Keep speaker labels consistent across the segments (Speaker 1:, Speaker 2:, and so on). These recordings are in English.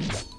Speaker 1: Yeah.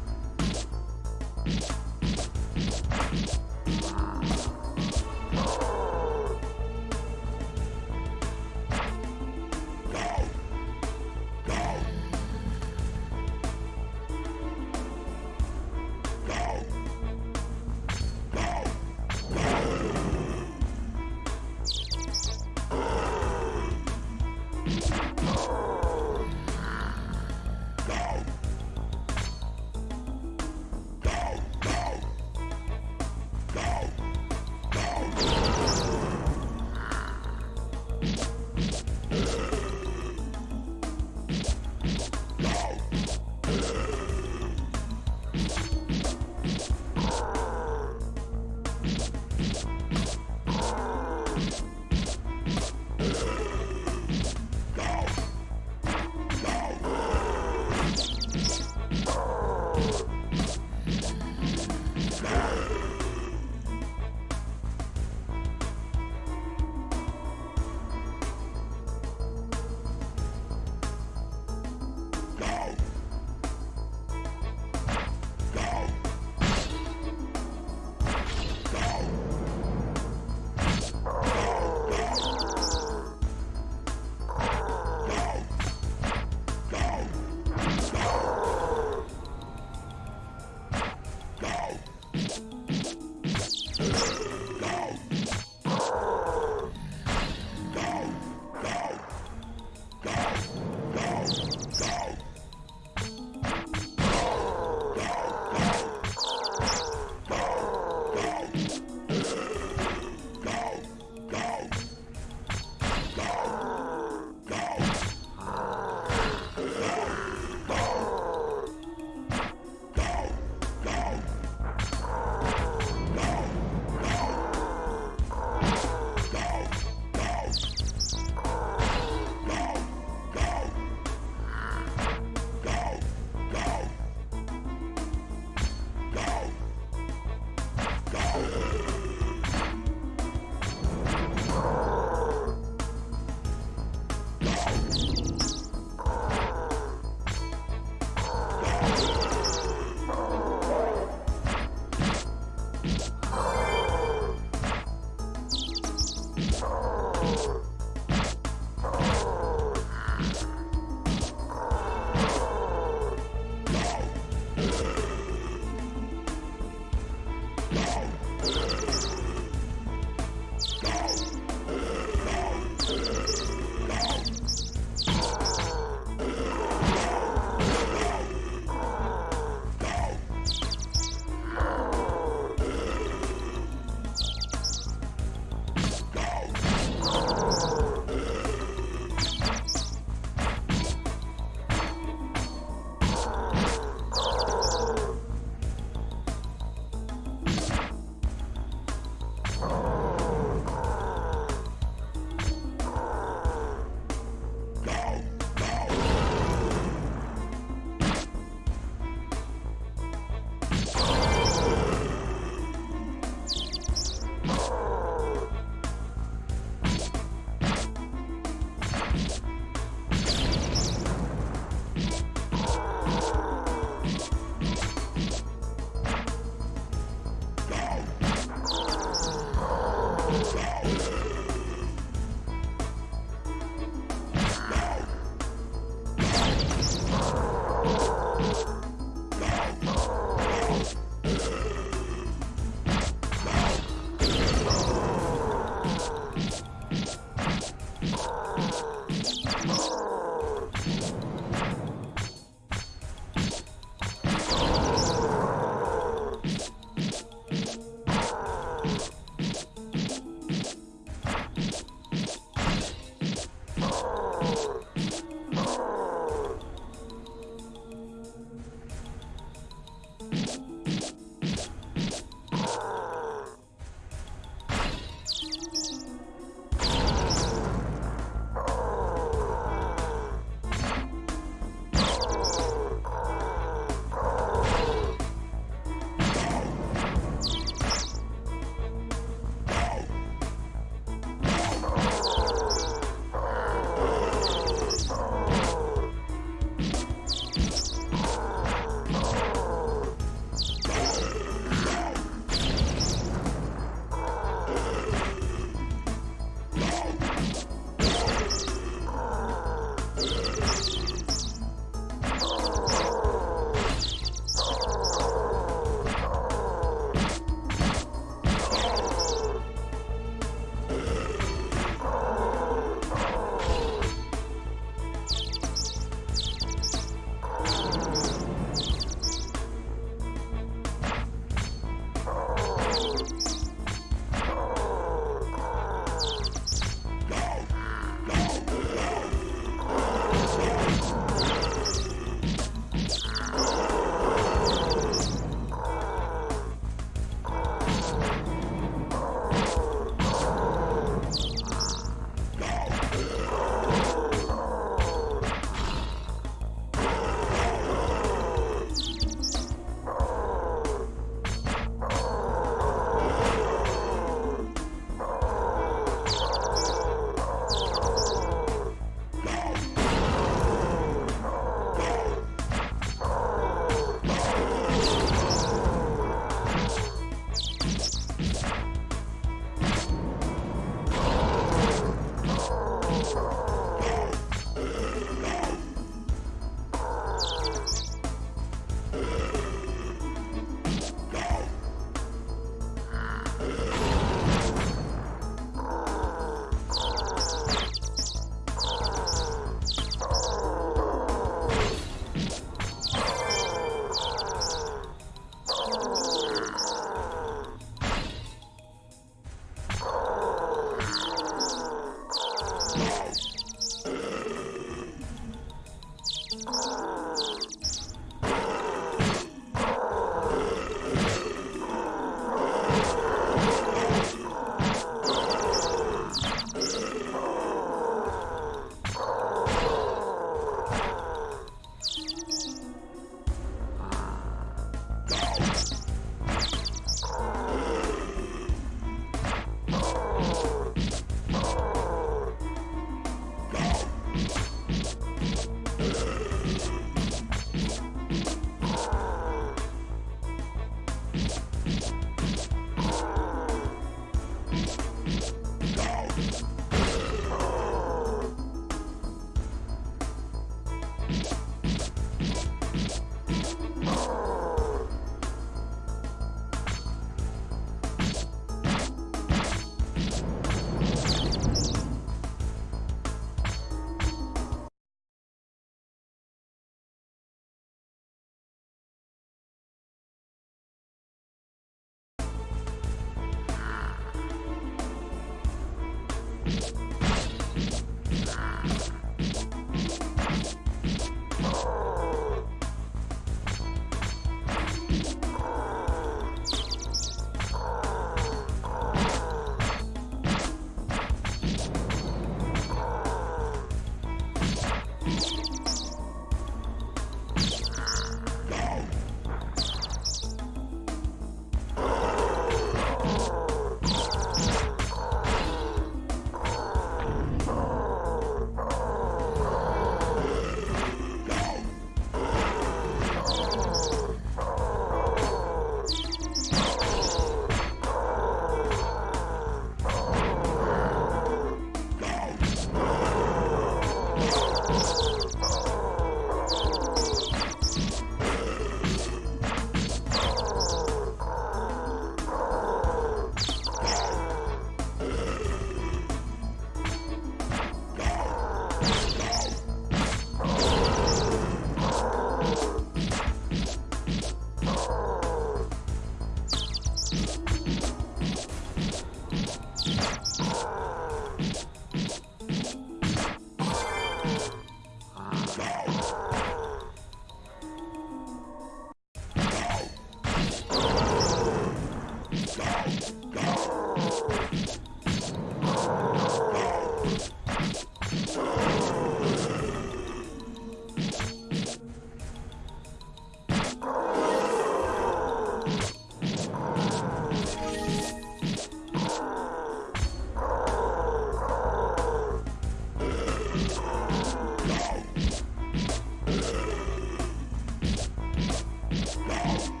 Speaker 1: Wow.